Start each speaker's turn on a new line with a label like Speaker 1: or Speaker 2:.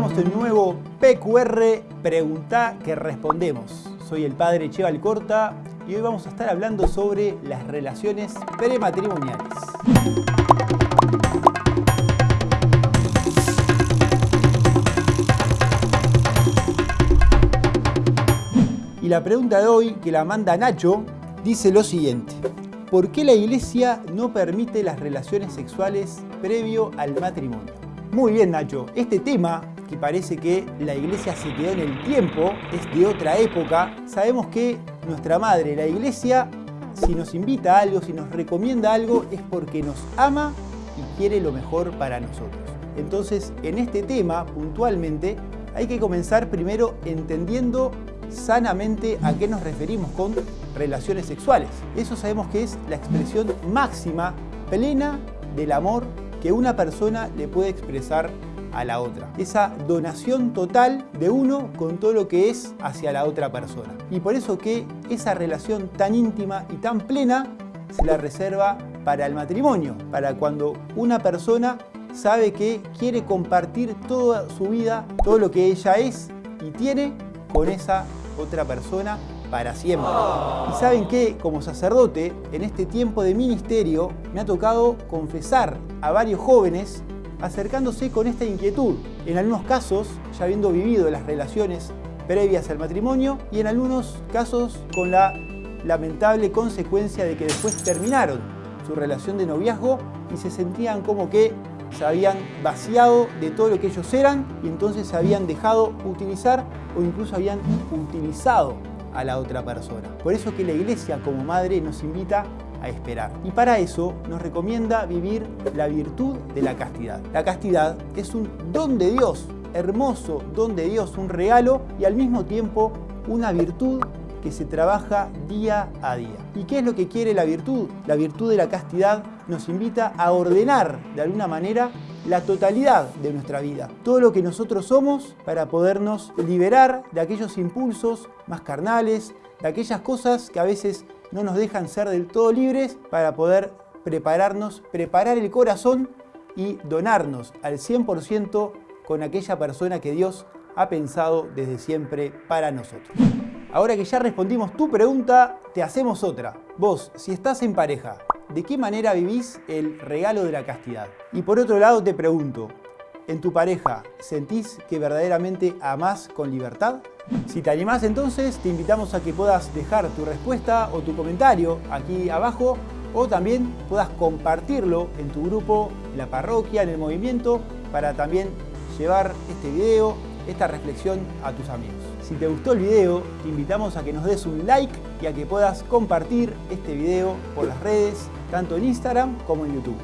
Speaker 1: en un nuevo PQR Pregunta que Respondemos. Soy el padre Cheval Corta y hoy vamos a estar hablando sobre las relaciones prematrimoniales. Y la pregunta de hoy, que la manda Nacho, dice lo siguiente. ¿Por qué la iglesia no permite las relaciones sexuales previo al matrimonio? Muy bien Nacho, este tema que parece que la iglesia se quedó en el tiempo, es de otra época, sabemos que nuestra madre, la iglesia, si nos invita a algo, si nos recomienda algo, es porque nos ama y quiere lo mejor para nosotros. Entonces, en este tema, puntualmente, hay que comenzar primero entendiendo sanamente a qué nos referimos con relaciones sexuales. Eso sabemos que es la expresión máxima, plena del amor que una persona le puede expresar a la otra. Esa donación total de uno con todo lo que es hacia la otra persona. Y por eso que esa relación tan íntima y tan plena se la reserva para el matrimonio, para cuando una persona sabe que quiere compartir toda su vida, todo lo que ella es y tiene con esa otra persona para siempre. Y saben que como sacerdote, en este tiempo de ministerio, me ha tocado confesar a varios jóvenes acercándose con esta inquietud. En algunos casos, ya habiendo vivido las relaciones previas al matrimonio y en algunos casos con la lamentable consecuencia de que después terminaron su relación de noviazgo y se sentían como que se habían vaciado de todo lo que ellos eran y entonces se habían dejado utilizar o incluso habían utilizado a la otra persona. Por eso que la iglesia como madre nos invita esperar. Y para eso nos recomienda vivir la virtud de la castidad. La castidad es un don de Dios, hermoso don de Dios, un regalo y al mismo tiempo una virtud que se trabaja día a día. ¿Y qué es lo que quiere la virtud? La virtud de la castidad nos invita a ordenar de alguna manera la totalidad de nuestra vida, todo lo que nosotros somos para podernos liberar de aquellos impulsos más carnales, de aquellas cosas que a veces no nos dejan ser del todo libres para poder prepararnos, preparar el corazón y donarnos al 100% con aquella persona que Dios ha pensado desde siempre para nosotros. Ahora que ya respondimos tu pregunta, te hacemos otra. Vos, si estás en pareja, ¿de qué manera vivís el regalo de la castidad? Y por otro lado te pregunto, ¿en tu pareja sentís que verdaderamente amás con libertad? Si te animás entonces, te invitamos a que puedas dejar tu respuesta o tu comentario aquí abajo o también puedas compartirlo en tu grupo, en la parroquia, en el movimiento, para también llevar este video, esta reflexión a tus amigos. Si te gustó el video, te invitamos a que nos des un like y a que puedas compartir este video por las redes, tanto en Instagram como en YouTube.